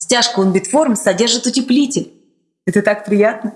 Стяжка Unbitform содержит утеплитель. Это так приятно.